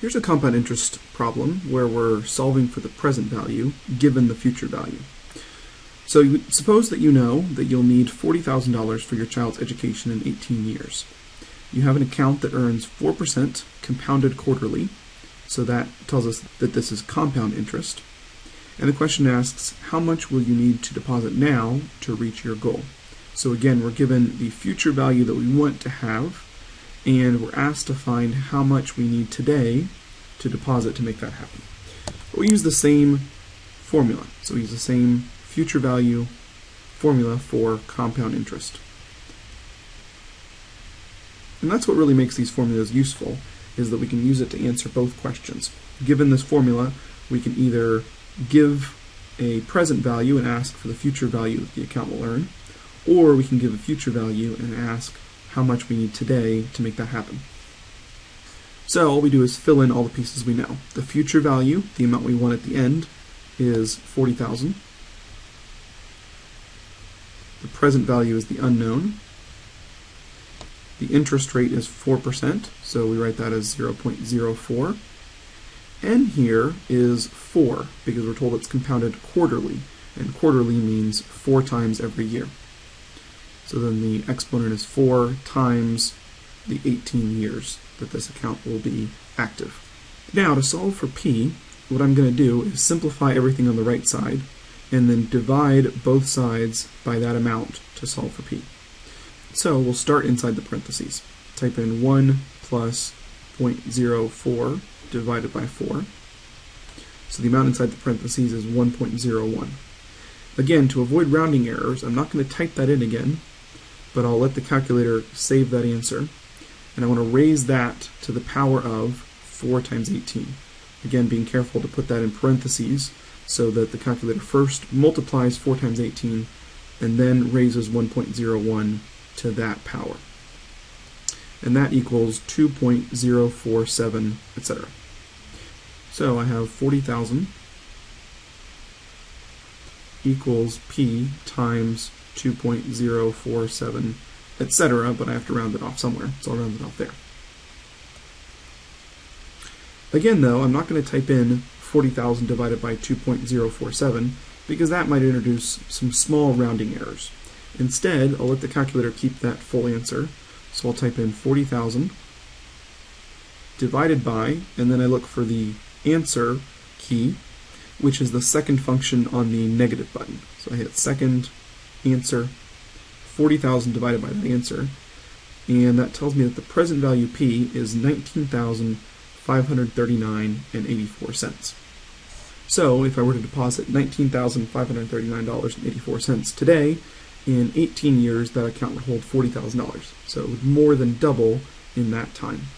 Here's a compound interest problem where we're solving for the present value given the future value. So you, suppose that you know that you'll need $40,000 for your child's education in 18 years. You have an account that earns 4% compounded quarterly, so that tells us that this is compound interest. And the question asks, how much will you need to deposit now to reach your goal? So again, we're given the future value that we want to have, and we're asked to find how much we need today to deposit to make that happen. But we use the same formula. So we use the same future value formula for compound interest. And that's what really makes these formulas useful, is that we can use it to answer both questions. Given this formula, we can either give a present value and ask for the future value that the account will earn, or we can give a future value and ask how much we need today to make that happen. So all we do is fill in all the pieces we know. The future value, the amount we want at the end, is 40,000. The present value is the unknown. The interest rate is 4%, so we write that as 0.04. N here is 4, because we're told it's compounded quarterly, and quarterly means 4 times every year. So then the exponent is 4 times the 18 years that this account will be active. Now to solve for p, what I'm going to do is simplify everything on the right side and then divide both sides by that amount to solve for p. So we'll start inside the parentheses. Type in 1 plus 0.04 divided by 4. So the amount inside the parentheses is 1.01. Again, to avoid rounding errors, I'm not going to type that in again but I'll let the calculator save that answer. And I want to raise that to the power of 4 times 18. Again, being careful to put that in parentheses so that the calculator first multiplies 4 times 18 and then raises 1.01 to that power. And that equals 2.047, etc. So I have 40,000 equals P times 2.047, etc., but I have to round it off somewhere, so I'll round it off there. Again, though, I'm not going to type in 40,000 divided by 2.047 because that might introduce some small rounding errors. Instead, I'll let the calculator keep that full answer. So I'll type in 40,000 divided by, and then I look for the answer key, which is the second function on the negative button. So I hit second answer, 40,000 divided by that answer, and that tells me that the present value P is 19,539 and 84 cents. So if I were to deposit $19,539.84 today, in 18 years that account would hold $40,000. So it would more than double in that time.